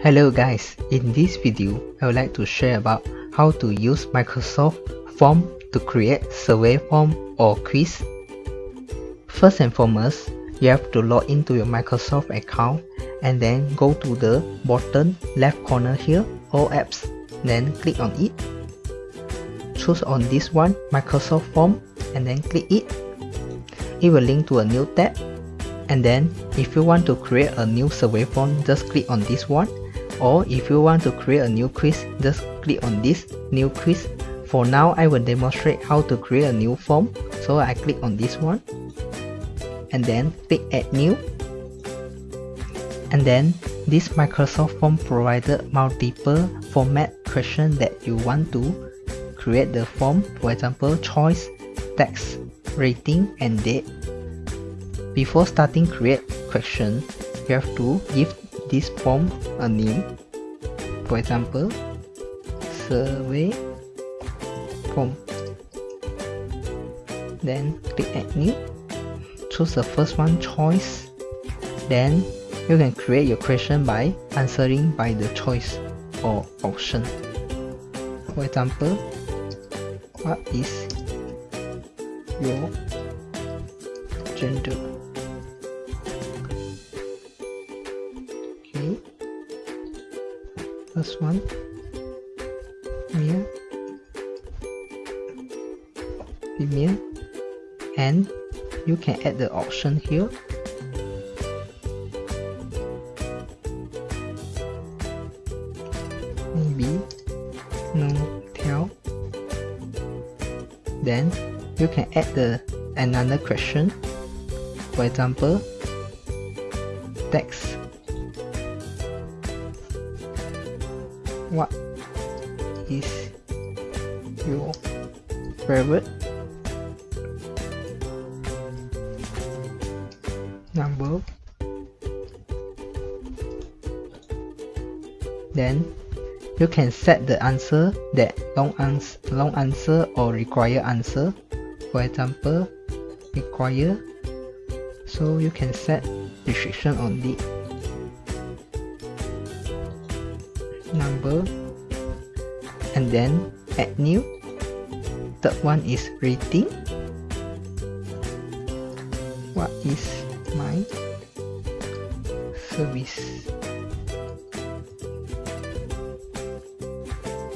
Hello guys, in this video I would like to share about how to use Microsoft Form to create survey form or quiz. First and foremost, you have to log into your Microsoft account and then go to the bottom left corner here, All Apps, then click on it. Choose on this one, Microsoft Form, and then click it. It will link to a new tab and then if you want to create a new survey form just click on this one or if you want to create a new quiz just click on this new quiz. For now I will demonstrate how to create a new form. So I click on this one. And then click add new. And then this Microsoft form provided multiple format questions that you want to create the form. For example choice text rating and date. Before starting create question you have to give this form a name. For example survey form. Then click add new choose the first one choice. Then you can create your question by answering by the choice or option. For example what is your gender first one. Male female and you can add the option here. Maybe. No tell. Then you can add the another question. For example text what? Is your favorite number. Then you can set the answer that long answer long answer or require answer. For example require. So you can set restriction on it number and then add new. Third one is rating. What is my service?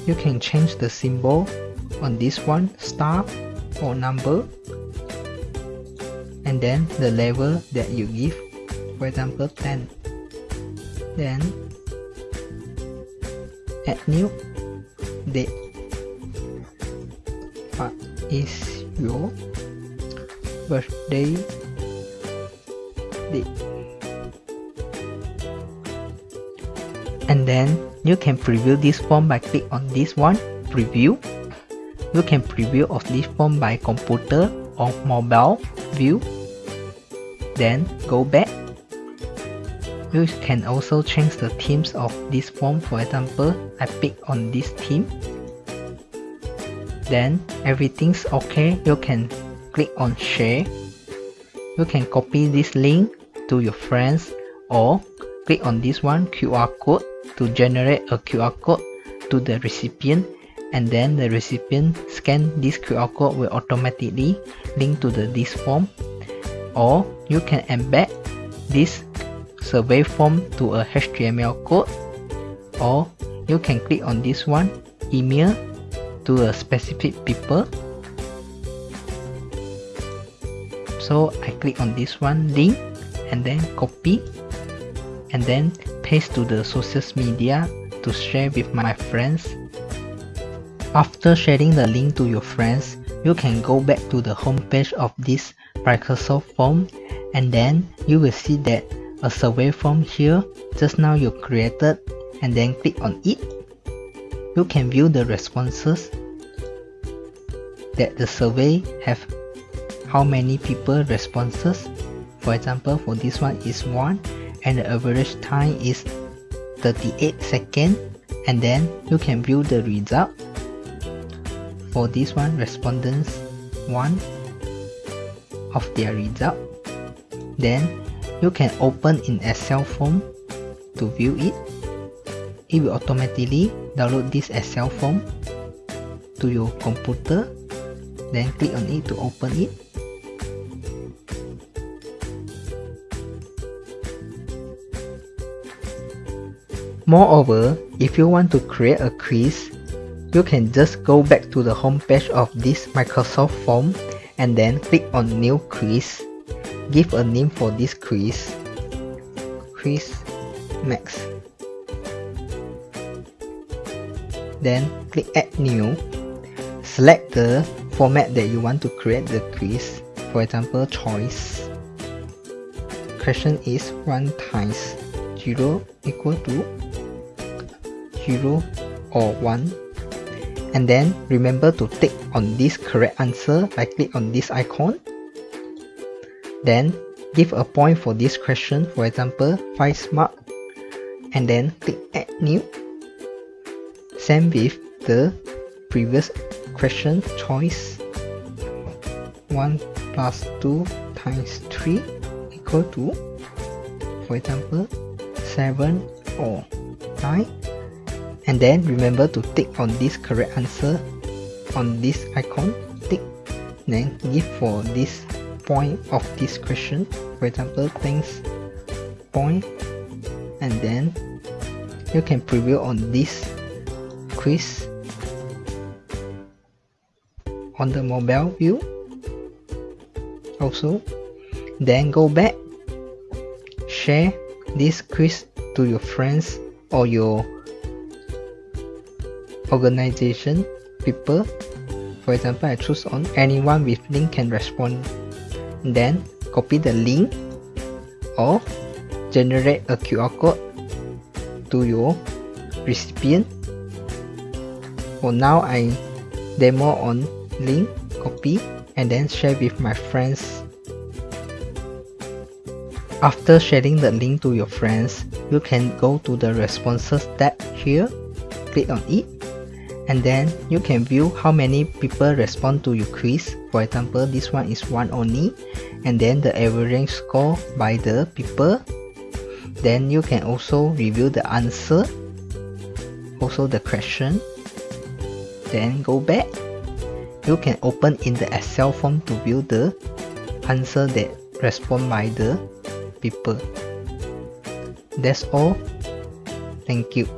You can change the symbol on this one star or number and then the level that you give for example 10 then add new date what is your birthday date and then you can preview this form by click on this one preview. You can preview of this form by computer or mobile view. Then go back you can also change the themes of this form. For example I pick on this theme then everything's okay. You can click on share. You can copy this link to your friends or click on this one QR code to generate a QR code to the recipient. And then the recipient scan this QR code will automatically link to the this form. Or you can embed this survey form to a HTML code or you can click on this one email to a specific people. So I click on this one link and then copy and then paste to the social media to share with my friends. After sharing the link to your friends you can go back to the homepage of this Microsoft form and then you will see that a survey form here. Just now you created and then click on it. You can view the responses that the survey have. How many people responses? For example for this one is 1 and the average time is 38 seconds. And then you can view the result. For this one respondents 1 of their result. Then you can open in Excel form to view it it will automatically download this Excel form to your computer then click on it to open it Moreover, if you want to create a quiz, you can just go back to the home page of this Microsoft form and then click on new quiz. Give a name for this quiz. Quiz Max. Then click add new. Select the format that you want to create the quiz. For example, choice. Question is 1 times 0 equal to 0 or 1 and then remember to tick on this correct answer by click on this icon then give a point for this question. For example 5 mark and then click add new. Same with the previous question choice 1 plus 2 times 3 equal to for example 7 or 9 and then remember to tick on this correct answer on this icon. Tick then give for this point of this question. For example things point and then you can preview on this quiz on the mobile view also. Then go back share this quiz to your friends or your organization people. For example I choose on anyone with link can respond then copy the link or generate a QR code to your recipient. For now I demo on link copy and then share with my friends. After sharing the link to your friends you can go to the responses tab here click on it and then you can view how many people respond to your quiz. For example this one is one only and then the average score by the people. Then you can also review the answer also the question. Then go back. You can open in the excel form to view the answer that respond by the people. That's all. Thank you